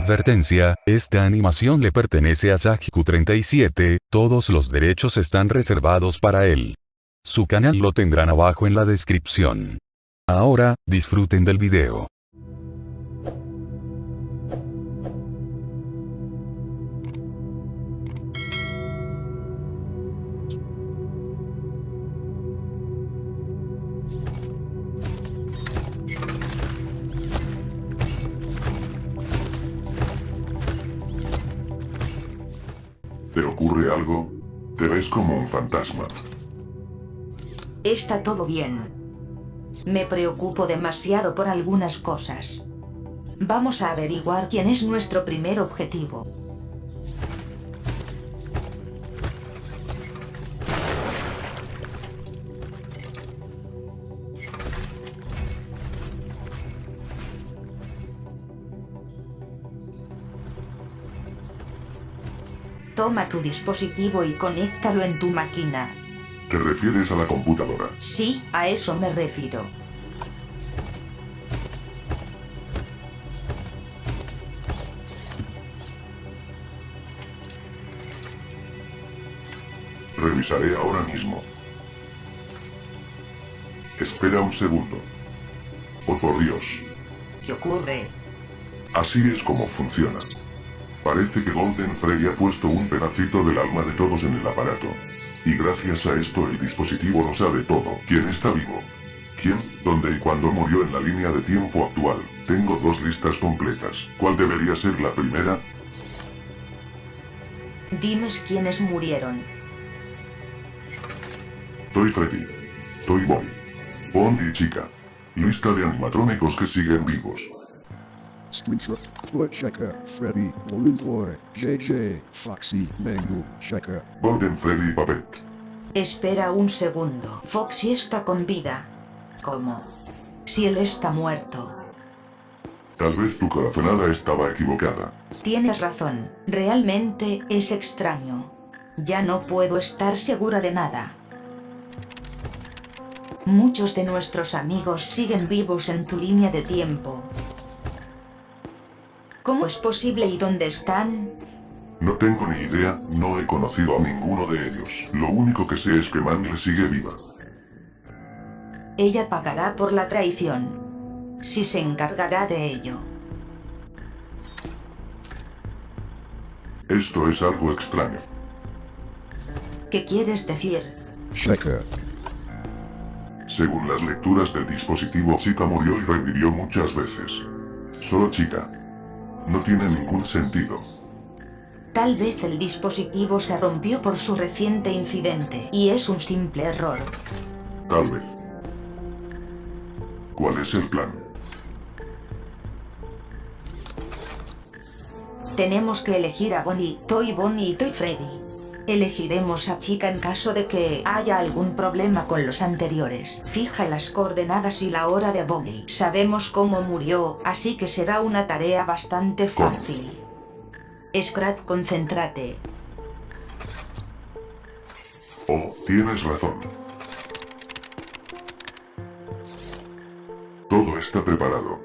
Advertencia, esta animación le pertenece a Sajiku37, todos los derechos están reservados para él. Su canal lo tendrán abajo en la descripción. Ahora, disfruten del video. ¿Te ocurre algo? Te ves como un fantasma. Está todo bien. Me preocupo demasiado por algunas cosas. Vamos a averiguar quién es nuestro primer objetivo. Toma tu dispositivo y conéctalo en tu máquina. ¿Te refieres a la computadora? Sí, a eso me refiero. Revisaré ahora mismo. Espera un segundo. Oh por Dios. ¿Qué ocurre? Así es como funciona. Parece que Golden Freddy ha puesto un pedacito del alma de todos en el aparato. Y gracias a esto el dispositivo lo sabe todo. ¿Quién está vivo? ¿Quién, dónde y cuándo murió en la línea de tiempo actual? Tengo dos listas completas. ¿Cuál debería ser la primera? Dimes quiénes murieron. Toy Freddy. Toy Boy. Bond y Chica. Lista de animatrónicos que siguen vivos. Foot Checker, Freddy, Balloon Boy, JJ, Foxy, Mango, Checker. Golden Freddy. Espera un segundo. Foxy está con vida. ¿Cómo? Si él está muerto. Tal vez tu corazonada estaba equivocada. Tienes razón. Realmente es extraño. Ya no puedo estar segura de nada. Muchos de nuestros amigos siguen vivos en tu línea de tiempo. ¿Cómo es posible y dónde están? No tengo ni idea, no he conocido a ninguno de ellos. Lo único que sé es que Mangle sigue viva. Ella pagará por la traición. Si se encargará de ello. Esto es algo extraño. ¿Qué quieres decir? Checker. Según las lecturas del dispositivo, Chica murió y revivió muchas veces. Solo Chica. No tiene ningún sentido. Tal vez el dispositivo se rompió por su reciente incidente y es un simple error. Tal vez. ¿Cuál es el plan? Tenemos que elegir a Bonnie, Toy Bonnie y Toy Freddy. Elegiremos a Chica en caso de que haya algún problema con los anteriores. Fija las coordenadas y la hora de Bonnie. Sabemos cómo murió, así que será una tarea bastante fácil. Scrap, concéntrate. Oh, tienes razón. Todo está preparado.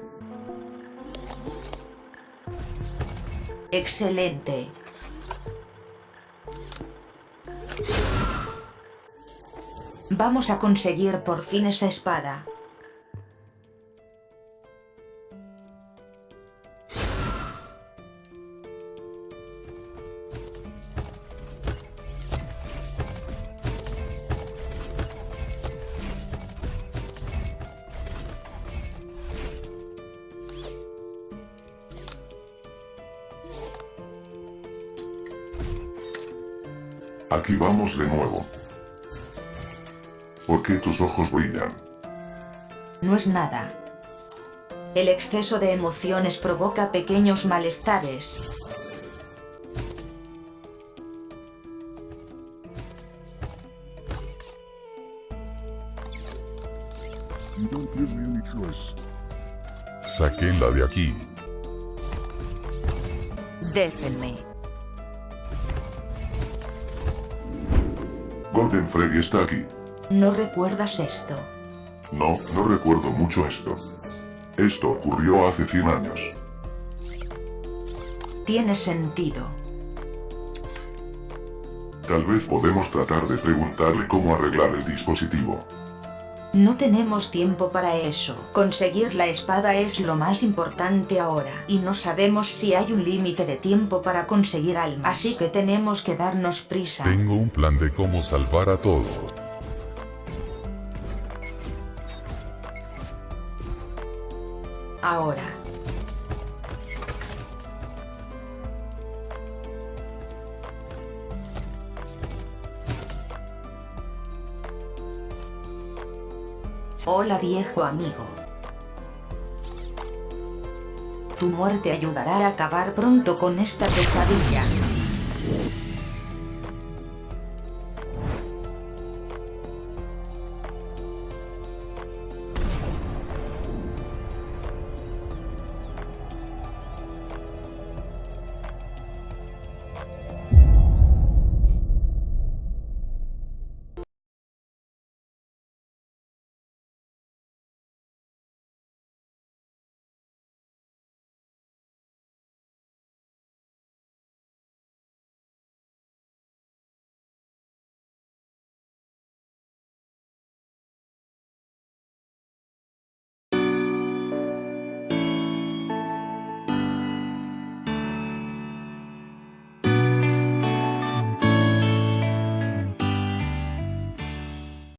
Excelente. Vamos a conseguir por fin esa espada. Aquí vamos de nuevo. ¿Por qué tus ojos brillan? No es nada. El exceso de emociones provoca pequeños malestares. Sáquenla de aquí. Déjenme. Golden Freddy está aquí. ¿No recuerdas esto? No, no recuerdo mucho esto. Esto ocurrió hace 100 años. Tiene sentido. Tal vez podemos tratar de preguntarle cómo arreglar el dispositivo. No tenemos tiempo para eso. Conseguir la espada es lo más importante ahora. Y no sabemos si hay un límite de tiempo para conseguir almas. Así que tenemos que darnos prisa. Tengo un plan de cómo salvar a todos. Ahora. Hola viejo amigo. Tu muerte ayudará a acabar pronto con esta pesadilla.